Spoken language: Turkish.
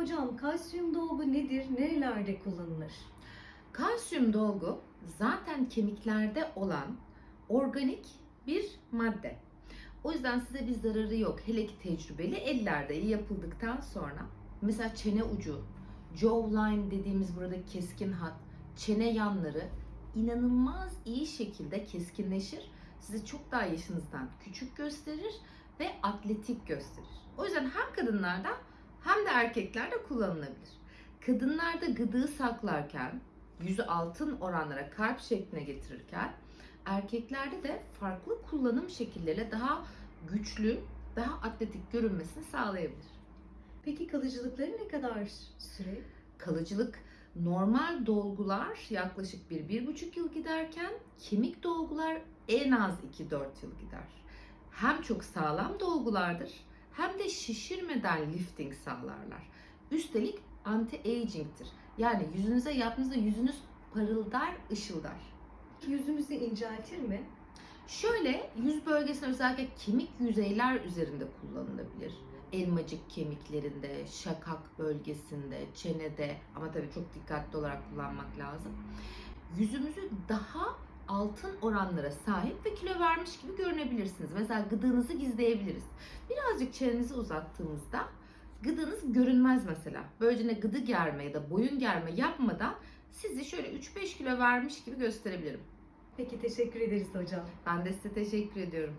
Hocam kalsiyum dolgu nedir? Nerelerde kullanılır? Kalsiyum dolgu zaten kemiklerde olan organik bir madde. O yüzden size bir zararı yok. Hele ki tecrübeli ellerde yapıldıktan sonra mesela çene ucu, jawline dediğimiz burada keskin hat, çene yanları inanılmaz iyi şekilde keskinleşir. Sizi çok daha yaşınızdan küçük gösterir ve atletik gösterir. O yüzden hem kadınlarda hem de erkeklerde kullanılabilir. Kadınlarda gıdığı saklarken, yüzü altın oranlara kalp şekline getirirken erkeklerde de farklı kullanım şekilleriyle daha güçlü, daha atletik görünmesini sağlayabilir. Peki kalıcılıkları ne kadar süre? Kalıcılık normal dolgular yaklaşık 1-1,5 yıl giderken kemik dolgular en az 2-4 yıl gider. Hem çok sağlam dolgulardır hem de şişirmeden lifting sağlarlar. Üstelik anti-aging'tir. Yani yüzünüze yaptığınızda yüzünüz parıldar, ışıldar. Yüzümüzü inceltir mi? Şöyle yüz bölgesinde özellikle kemik yüzeyler üzerinde kullanılabilir. Elmacık kemiklerinde, şakak bölgesinde, çenede ama tabii çok dikkatli olarak kullanmak lazım. Yüzümüzü daha altın oranlara sahip ve kilo vermiş gibi görünebilirsiniz. Mesela gıdığınızı gizleyebiliriz. Birazcık çenenizi uzattığımızda gıdığınız görünmez mesela. Böylece ne gıdı germe ya da boyun germe yapmadan sizi şöyle 3-5 kilo vermiş gibi gösterebilirim. Peki teşekkür ederiz hocam. Ben de size teşekkür ediyorum.